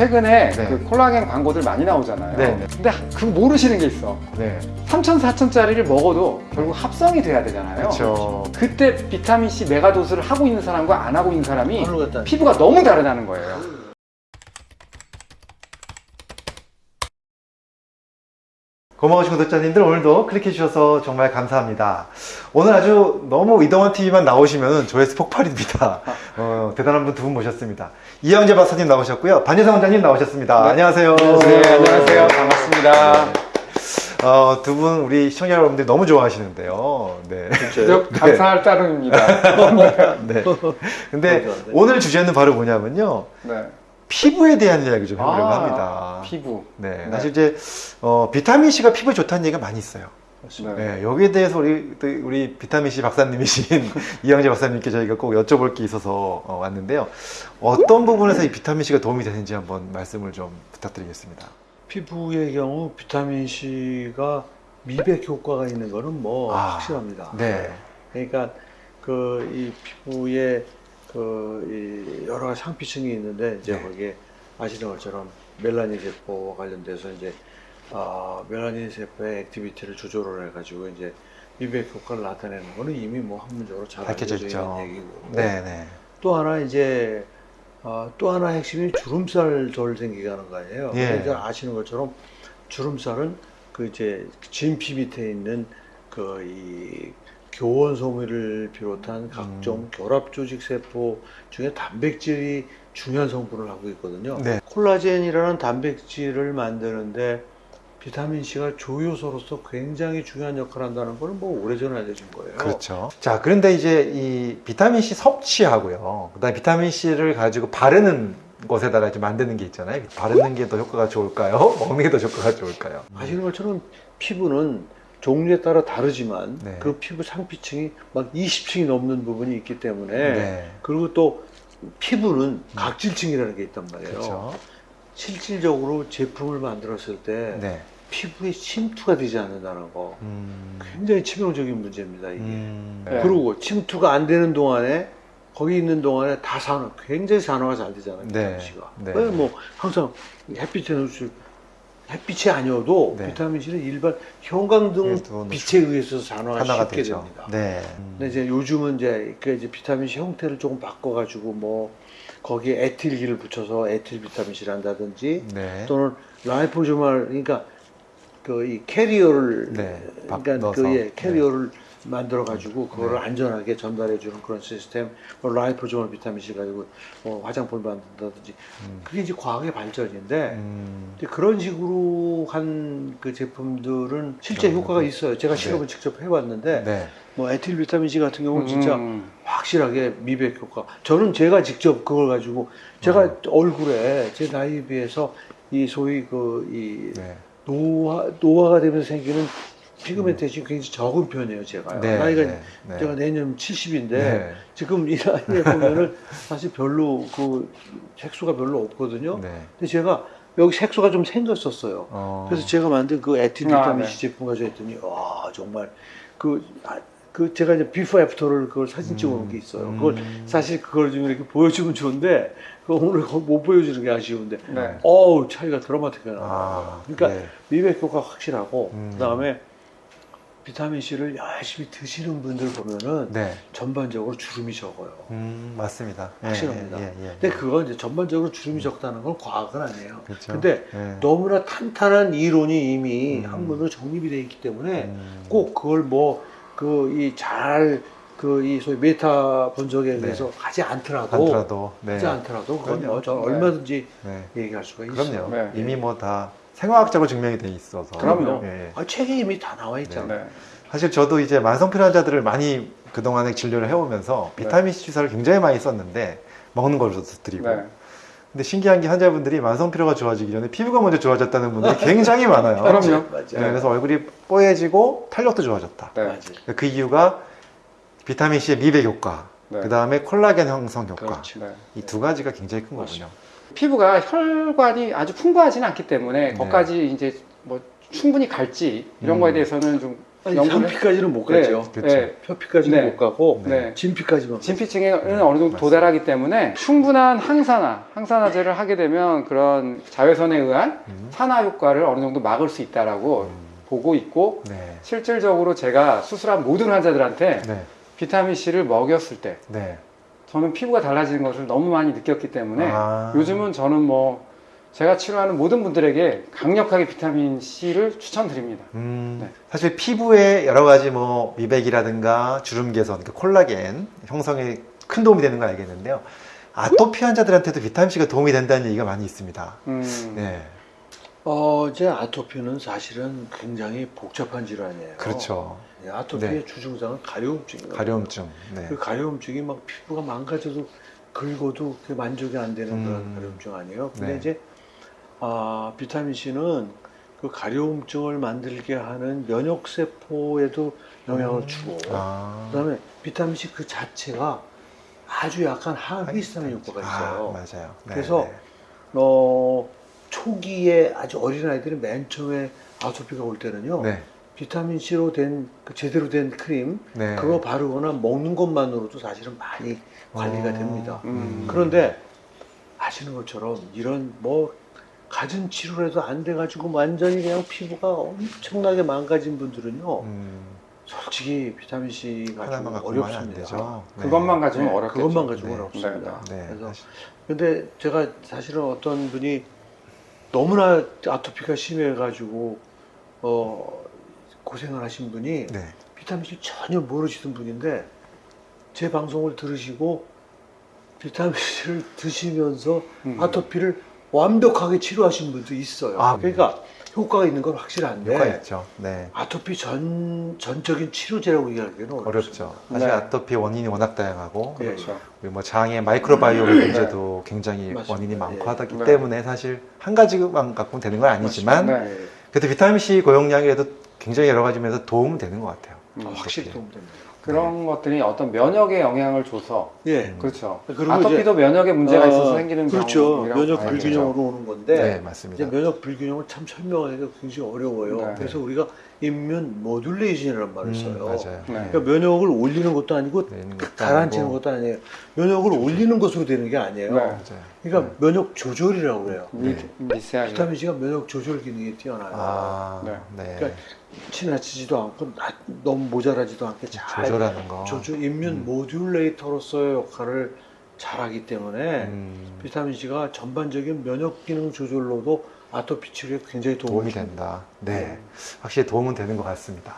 최근에 네. 그 콜라겐 광고들 많이 나오잖아요. 네. 근데 그 모르시는 게 있어. 네. 3천, 4천짜리를 먹어도 결국 합성이 돼야 되잖아요. 그렇죠. 그때 비타민 C 메가도스를 하고 있는 사람과 안 하고 있는 사람이 같다. 피부가 너무 다르다는 거예요. 고마우신 구독자님들 오늘도 클릭해 주셔서 정말 감사합니다. 오늘 아주 너무 이동원 TV만 나오시면 조회수 폭발입니다. 어, 대단한 분 두 분 모셨습니다. 이영재 박사님 나오셨고요. 반예상 원장님 나오셨습니다. 네. 안녕하세요. 네, 안녕하세요. 반갑습니다. 어, 두 분 우리 시청자 여러분들이 너무 좋아하시는데요. 네. 저 감사할 따름입니다. 네. 근데. 오늘 주제는 바로 뭐냐면요. 네. 피부에 대한 이야기 좀 해보려고 아, 합니다. 피부. 네. 네. 사실 이제 어, 비타민 C가 피부에 좋다는 얘기가 많이 있어요. 네. 네, 여기에 대해서 우리 또 우리 비타민 C 박사님이신 이영재 박사님께 저희가 꼭 여쭤볼 게 있어서 어, 왔는데요. 어떤 부분에서 이 비타민 C가 도움이 되는지 한번 말씀을 좀 부탁드리겠습니다. 피부의 경우 비타민 C가 미백 효과가 있는 거는 뭐 아, 확실합니다. 네. 그러니까 그 이 피부에 그이 여러 가지 상피층이 있는데 이제 네. 거기에 아시는 것처럼 멜라닌 세포와 관련돼서 이제 아 멜라닌 세포의 activity를 조절을 해가지고 이제 미백 효과를 나타내는 거는 이미 뭐 학문적으로 잘 알려져. 있는 얘기고 네, 네. 또 하나 이제 어, 또 하나 핵심이 주름살 덜 생기게 하는 거 아니에요. 예. 이제 아시는 것처럼 주름살은 그 이제 진피 밑에 있는 그이 교원 소미를 비롯한 각종 음. 결합 조직 세포 중에 단백질이 중요한 성분을 하고 있거든요. 네. 콜라겐이라는 단백질을 만드는데 비타민 C가 조효소로서 굉장히 중요한 역할을 한다는 거는 뭐 오래전에 알려진 거예요. 그렇죠. 자, 그런데 이제 이 비타민 C 섭취하고요. 그다음에 비타민 C를 가지고 바르는 것에다가 이제 만드는 게 있잖아요. 바르는 게 더 효과가 좋을까요? 먹는 게 더 효과가 좋을까요? 아시는 것처럼 피부는 종류에 따라 다르지만 네. 그 피부 상피층이 막 20층이 넘는 부분이 있기 때문에 네. 그리고 또 피부는 각질층이라는 게 있단 말이에요. 그렇죠. 실질적으로 제품을 만들었을 때 네. 피부에 침투가 되지 않는다는 거 음. 굉장히 치명적인 문제입니다. 이게. 음. 네. 그리고 침투가 안 되는 동안에 거기 있는 동안에 다 산화, 굉장히 산화가 잘 되잖아요. 네. C가. 네. 왜 뭐 항상 햇빛에 노출 햇빛이 아니어도 네. 비타민 C는 일반 형광등 그래도 빛에 의해서 산화가 쉽게 되죠. 됩니다. 네. 근데 이제 요즘은 이제 그 이제 비타민 C 형태를 조금 바꿔가지고 뭐 거기에 에틸기를 붙여서 에틸 비타민 C를 한다든지 네. 또는 liposomal 그러니까 그 이 캐리어를 네, 박- 그러니까. 그 예, 캐리어를 만들어 가지고 그거를 네. 안전하게 전달해 주는 그런 시스템 뭐 라이포조말 비타민 C 가지고 뭐 화장품을 만든다든지 음. 그게 이제 과학의 발전인데 음. 그런 식으로 한 그 제품들은 실제 효과가 있어요. 제가 네. 실험을 직접 해봤는데 네. 뭐 에틸 비타민 C 같은 경우는 진짜 음. 확실하게 미백 효과. 저는 제가 직접 그걸 가지고 제가 어. 얼굴에 제 나이에 비해서 이 소위 그이 네. 노화 노화가 되면서 생기는 pigmentation이 굉장히 적은 편이에요. 제가 네. 나이가 네. 네. 제가 내년 70인데 네. 지금 이 나이에 보면은 사실 별로 그 색소가 별로 없거든요. 네. 근데 제가 여기 색소가 좀 생겼었어요. 어. 그래서 제가 만든 그 아, 비타민 네. C 제품 가지고 했더니 와 정말 그, 아, 그 제가 이제 before after를 그걸 사진 찍어놓은 게 있어요. 그걸 음. 사실 그걸 좀 이렇게 보여주면 좋은데 그 오늘 못 보여주는 게 아쉬운데 네. 어우 차이가 드라마틱하게 나요. 아, 그러니까 네. 미백 효과 확실하고 음. 그다음에 비타민 C를 열심히 드시는 분들 보면은 네. 전반적으로 주름이 적어요. 음, 맞습니다. 예, 확실합니다. 예, 예, 예. 근데 그건 이제 전반적으로 주름이 적다는 건 과학은 아니에요. 그렇죠. 근데 예. 너무나 탄탄한 이론이 이미 음. 학문으로 정립이 되어 있기 때문에 음. 꼭 그걸 뭐 그 이 잘 그 이 소위 메타 분석에 네. 의해서 하지 않더라도 않더라도 네. 하지 않더라도 그건. 뭐저 네. 얼마든지 네. 얘기할 수가 있어요. 그럼요. 네. 이미 뭐다 생화학적으로 증명이 돼 있어서. 그럼요. 예. 아, 책에 이미 다 나와 있잖아요. 네. 사실 저도 이제 만성피로 환자들을 많이 그동안에 진료를 해오면서 비타민 C 주사를 굉장히 많이 썼는데 먹는 걸로 드리고 네. 근데 신기한 게 환자분들이 만성 피로가 좋아지기 전에 피부가 먼저 좋아졌다는 분들이 굉장히 많아요. 그럼요. 맞아요. 네, 그래서 얼굴이 뽀얘지고 탄력도 좋아졌다. 네. 맞아요. 그 이유가 비타민 C의 미백 효과, 네. 그 다음에 콜라겐 형성 효과 그렇죠. 네. 이두 가지가 굉장히 큰. 거군요. 피부가 혈관이 아주 풍부하지는 않기 때문에 네. 거기까지 이제 뭐 충분히 갈지 이런 음. 거에 대해서는 좀 아니, 3피까지는 못 네, 가죠. 그쵸. 네, 표피까지는 네. 못 가고 네. 진피까지만. 진피층에는 어느 정도 도달하기 때문에 충분한 항산화, 항산화제를 하게 되면 그런 자외선에 의한 음. 산화 효과를 어느 정도 막을 수 있다라고 음. 보고 있고 네. 실질적으로 제가 수술한 모든 환자들한테 네. 비타민 C를 먹였을 때 네. 저는 피부가 달라지는 것을 너무 많이 느꼈기 때문에 아. 요즘은 저는 뭐 제가 치료하는 모든 분들에게 강력하게 비타민 C를 추천드립니다. 음, 네. 사실 피부에 여러 가지 뭐 미백이라든가 주름 개선, 그 콜라겐 형성에 큰 도움이 되는 걸 알겠는데요. 아토피 환자들한테도 비타민 C가 도움이 된다는 얘기가 많이 있습니다. 음, 네, 어, 이제 아토피는 사실은 굉장히 복잡한 질환이에요. 그렇죠. 예, 아토피의 네. 주증상은 가려움증이에요. 가려움증. 네. 그 가려움증이 막 피부가 망가져도 긁어도 그 만족이 안 되는 음. 그런 가려움증 아니에요. 근데 네. 이제 아, 비타민 C는 그 가려움증을 만들게 하는 면역 세포에도 영향을 주고 아, 그다음에 비타민 C 그 자체가 아주 약간 항히스타민 효과가 있어요. 아, 맞아요. 네, 그래서 네. 어, 초기에 아주 어린 아이들이 맨 처음에 아토피가 올 때는요. 네, 비타민 C로 된 그 제대로 된 크림 네. 그거 바르거나 먹는 것만으로도 사실은 많이 관리가 어, 됩니다. 음. 그런데 아시는 것처럼 이런 뭐 가진 치료라도 안 돼가지고 완전히 그냥 피부가 엄청나게 망가진 분들은요. 음, 솔직히 비타민 C가 좀 하나만 갖고만 안 어렵습니다. 되죠. 네. 그것만 가지면 네, 어렵겠죠. 그것만 가지고 네. 어렵습니다. 네, 그래서 사실- 근데 제가 사실은 어떤 분이 너무나 아토피가 심해가지고 어 고생을 하신 분이 네. 비타민 C 전혀 모르시던 분인데 제 방송을 들으시고 비타민 C를 드시면서 음. 아토피를 완벽하게 치료하신 분도 있어요. 아, 그러니까 효과가 있는 건 확실한데 효과 있죠. 네. 아토피 전 전적인 치료제라고 얘기하기는. 어렵죠. 사실 네. 아토피 원인이 워낙 다양하고 예, 그렇죠. 우리 뭐 장의 마이크로바이옴 문제도 굉장히 네. 맞습니다. 원인이 많고 예. 하기 네. 때문에 사실 한 가지만 갖고는 되는 건 아니지만 네. 예. 그래도 비타민 C 고용량이라도 굉장히 여러 가지 면에서 도움은 되는 것 같아요. 음. 아, 확실히 어떻게. 도움 됩니다. 그런 것들이 어떤 면역에 영향을 줘서 예. 그렇죠. 아토피도 면역에 문제가 어, 있어서 생기는 그렇죠. 면역. 불균형으로 오는 건데 네, 이제 맞습니다. 면역 불균형을 참 설명하기가 굉장히 어려워요. 네. 그래서 우리가 임면 모듈레이션이라는 말을 음, 써요. 맞아요. 네. 그러니까 면역을 올리는 것도 아니고 것도 가라앉히는 아니고. 것도 아니에요. 면역을 올리는 것으로 되는 게 아니에요. 네. 맞아요. 그러니까 면역 조절이라고 그래요. 미, 네. 미세하게. 비타민 C가 면역 조절 기능이 뛰어나요. 아, 네. 네. 그러니까 지나치지도 않고 나- 너무 모자라지도 않게 잘 조절하는 거. 조절 임면 모듈레이터로서의 역할을 잘하기 때문에 음, 비타민 C가 전반적인 면역 기능 조절로도 아토피 치료에 굉장히 도움이 도움이. 된다. 네. 확실히 도움은 되는 것 같습니다.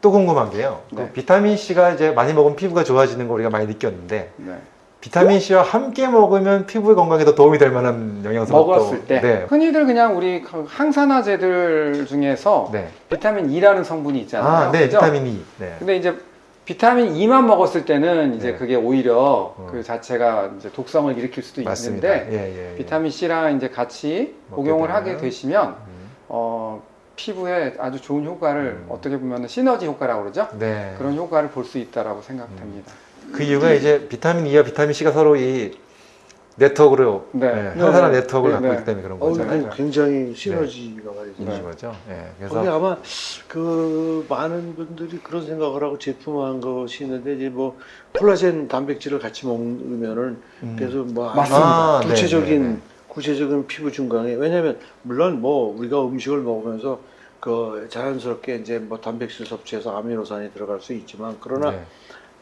또 궁금한 게요. 그 네. 비타민 C가 이제 많이 먹으면 피부가 좋아지는 거 우리가 많이 느꼈는데 네. 비타민 C와 함께 먹으면 피부의 건강에 더 도움이 될 만한 영양소가 먹었을 또- 때 네. 흔히들 그냥 우리 그 항산화제들 중에서 네. 비타민 E라는 성분이 있잖아요. 아, 네. 그죠? 비타민 E. 네. 근데 이제 비타민 E만 먹었을 때는 이제 네. 그게 오히려 어. 그 자체가 이제 독성을 일으킬 수도 맞습니다. 있는데 예, 예, 예. 비타민 C랑 이제 같이 복용을 하게 되시면 음, 어, 피부에 아주 좋은 효과를 음. 어떻게 보면 시너지 효과라고 그러죠? 네. 그런 효과를 볼 수 있다라고 생각됩니다. 그 이유가 이제 비타민 E와 비타민 C가 서로 이 네트워크로 네. 네, 항산화 네. 네트워크를 네, 갖고 네. 있기 때문에 그런 어우, 거잖아요. 그 굉장히 시너지가 많이 있는. 거죠. 예. 거기 그래서 아마 그 많은 분들이 그런 생각을 하고 제품화한 것이 있는데 이제 뭐 콜라겐 단백질을 같이 먹으면은 음. 그래서 뭐 맞습니다. 아, 네, 구체적인 네, 네. 구체적인 피부 증강에 왜냐하면 물론 뭐 우리가 음식을 먹으면서 그 자연스럽게 이제 뭐 단백질 섭취해서 아미노산이 들어갈 수 있지만 그러나 네.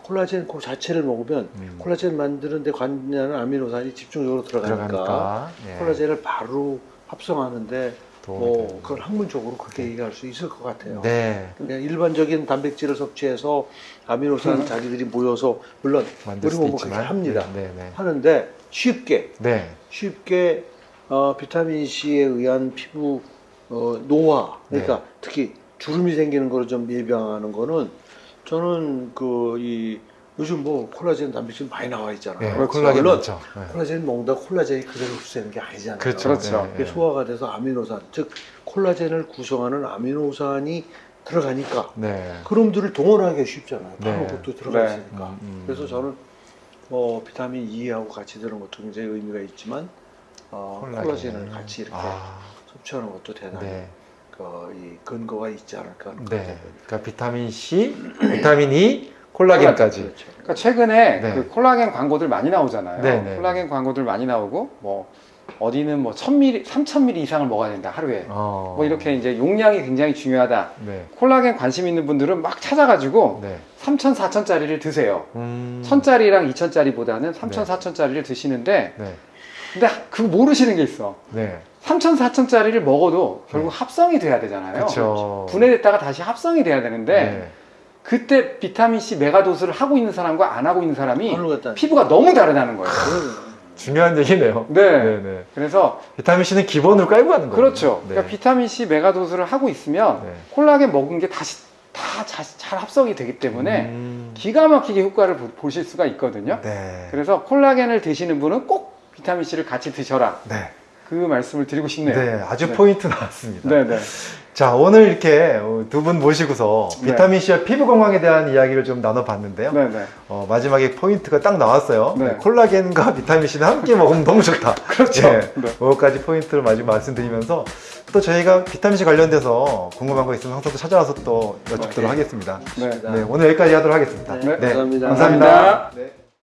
콜라겐 그 자체를 먹으면 음. 콜라겐 만드는데 관여하는 아미노산이 집중적으로 들어가니까, 들어가니까 예. 콜라겐을 바로 합성하는데 뭐 되는 그걸 학문적으로 그렇게 얘기할 수 있을 것 같아요. 네. 그냥 일반적인 단백질을 섭취해서 아미노산 자기들이 모여서 물론 우리 몸은 그렇게 합니다. 네, 네. 하는데 쉽게 네. 쉽게 어, 비타민 C에 의한 피부 어, 노화 그러니까 특히 주름이 생기는 거를 좀 예방하는 거는 저는 그 이 요즘 뭐 콜라겐 단백질 많이 나와 있잖아요. 네. 그렇죠. 콜라겐 물론 많죠. 네. 콜라겐 먹는다 콜라겐이 그대로 흡수되는 게 아니잖아요. 그렇죠. 그렇죠. 네. 소화가 돼서 아미노산 즉 콜라겐을 구성하는 아미노산이 들어가니까 네. 그놈들을 동원하기 쉽잖아요. 네. 바로 그것도 들어가 네. 있으니까. 음, 음. 그래서 저는 뭐 비타민 E하고 같이 드는 것도 굉장히 의미가 있지만 어, 콜라겐. 콜라겐을 같이 이렇게 아, 섭취하는 것도 대단히 네. 그, 이 근거가 있지 않을까 하는 네. 그러니까 비타민 C, 비타민 E, 콜라겐까지. 그렇죠. 그러니까 최근에 네. 그 콜라겐 광고들 많이 나오잖아요. 네, 네. 콜라겐 광고들 많이 나오고 뭐 어디는 뭐 1000ml, 3000ml 이상을 먹어야 된다 하루에. 어. 뭐 이렇게 이제 용량이 굉장히 중요하다. 네. 콜라겐 관심 있는 분들은 막 찾아가지고 네. 3천, 4천짜리를 드세요. 음. 1000짜리랑 2000짜리보다는 3천, 네. 4천짜리를 드시는데 네. 근데 그거 모르시는 게 있어. 네. 3천, 4천짜리를 먹어도 결국 합성이 돼야 되잖아요. 그렇죠. 분해됐다가 다시 합성이 돼야 되는데 네. 그때 비타민 C megadose를 하고 있는 사람과 안 하고 있는 사람이. 피부가 너무 다르다는 거예요. 중요한 얘기네요. 네. 네, 네. 그래서 비타민 C는 기본으로 깔고 하는 거예요. 그렇죠. 네. 그러니까 비타민 C megadose를 하고 있으면 네. 콜라겐 먹은 게 다시 다잘 합성이 되기 때문에 음. 기가 막히게 효과를 보- 보실 수가 있거든요. 네. 그래서 콜라겐을 드시는 분은 꼭 비타민 C를 같이 드셔라. 네. 그 말씀을 드리고 싶네요. 네. 아주 네. 포인트 나왔습니다. 네, 네. 자, 오늘 이렇게 두 분 모시고서 네. 비타민 C와 피부 건강에 대한 이야기를 좀 나눠봤는데요. 네, 네. 어, 마지막에 포인트가 딱 나왔어요. 네. 콜라겐과 비타민 C는 함께 먹으면 너무 좋다. 그렇죠. 네. 네. 그것까지 포인트를 마지막 말씀드리면서 또 저희가 비타민 C 관련돼서 궁금한 거 있으면 항상 또 찾아와서 또 여쭙도록 네. 하겠습니다. 네. 네, 오늘 여기까지 하도록 하겠습니다. 네, 감사합니다. 감사합니다. 감사합니다. 네.